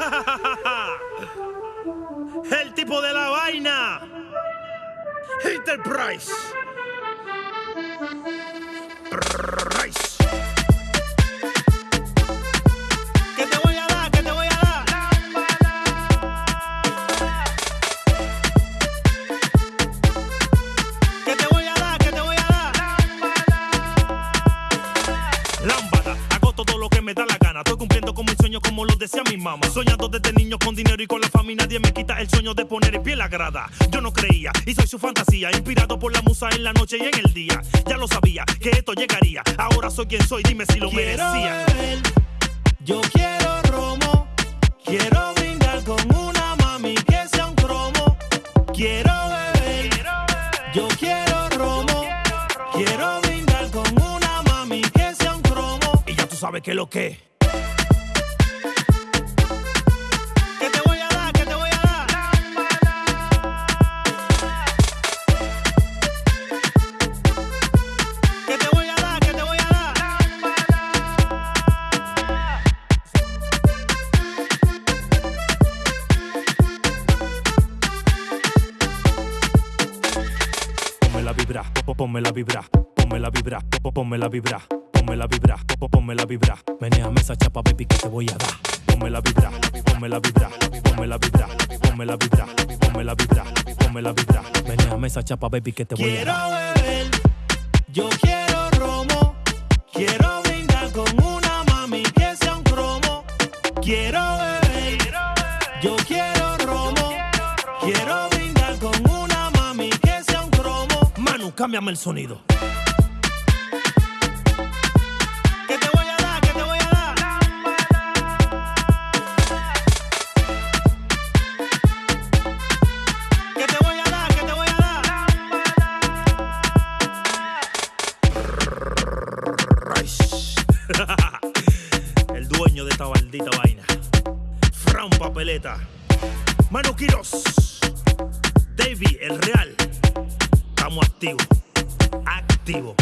El tipo de la vaina. Enterprise. Gana. Estoy cumpliendo con mis sueños como los decía mi mamá. Soñando desde niño con dinero y con la familia. Nadie me quita el sueño de poner en pie la grada. Yo no creía y soy su fantasía. Inspirado por la musa en la noche y en el día. Ya lo sabía que esto llegaría. Ahora soy quien soy, dime si lo merecía. yo quiero romo. Quiero brindar con una mami que sea un cromo. Quiero beber. Yo quiero romo. Quiero brindar con una mami que sea un cromo. Y ya tú sabes que lo que. Ponme la vibra, po- ponme la vibra, ponme la vibra, po- ponme la vibra, ponme la vibra, po- ponme la vibra. Menéame esa chapa, baby, que te voy a dar. Ponme la vibra, ponme la vibra, ponme la vibra, ponme la vibra, ponme la vibra, ponme la vibra. Menéame esa chapa, baby, que te voy a dar. Quiero beber, yo quiero romo, quiero brindar con una mami que sea un cromo. Quiero beber, yo quiero romo, quiero brindar con cámbiame el sonido. ¿Qué te voy a dar? ¿Qué te voy a dar? ¿Qué te voy a dar? ¿Qué te voy a dar? El dueño de esta maldita vaina. Fran Papeleta. Manu Quiroz. Davey, el real. Estamos activos. Activos.